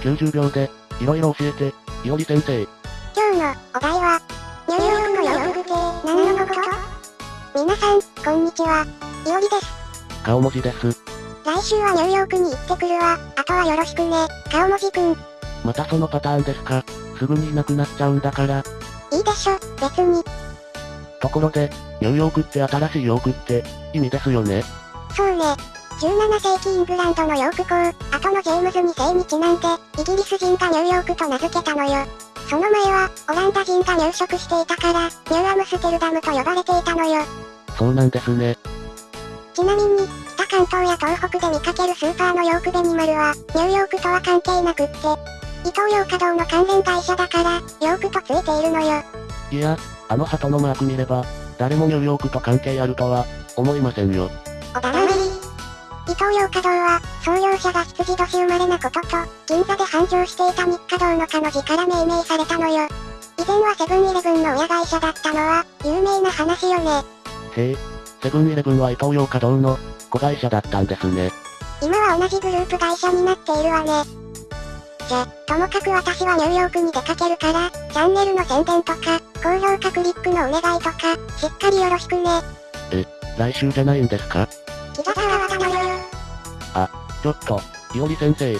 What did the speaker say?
90秒で、いろいろ教えて、いおり先生。今日のお題は、ニューヨークの洋服って何のこと？皆さん、こんにちは。いおりです。顔文字です。来週はニューヨークに行ってくるわ。あとはよろしくね。顔文字くん。いまたそのパターンですか。すぐにいなくなっちゃうんだから。いでしょ、別に。ところで、ニューヨークって新しいヨークって、意味ですよね。そうね。17世紀イングランドのヨーク港、後のジェームズ2世にちなんで、イギリス人がニューヨークと名付けたのよ。その前は、オランダ人が入植していたから、ニューアムステルダムと呼ばれていたのよ。そうなんですね。ちなみに、北関東や東北で見かけるスーパーのヨークベニマルは、ニューヨークとは関係なくって、イトーヨーカドーの関連会社だから、ヨークとついているのよ。いや、あの鳩のマーク見れば、誰もニューヨークと関係あるとは、思いませんよ。おだらり。伊東洋華堂は、創業者が羊年生まれなことと、銀座で繁盛していた日華堂のかの字から命名されたのよ。以前はセブンイレブンの親会社だったのは、有名な話よね。へえ、セブンイレブンは伊東洋華堂の、子会社だったんですね。今は同じグループ会社になっているわね。じゃ、ともかく私はニューヨークに出かけるから、チャンネルの宣伝とか、高評価クリックのお願いとか、しっかりよろしくね。来週じゃないんですか？あ。ちょっと、いおり先生、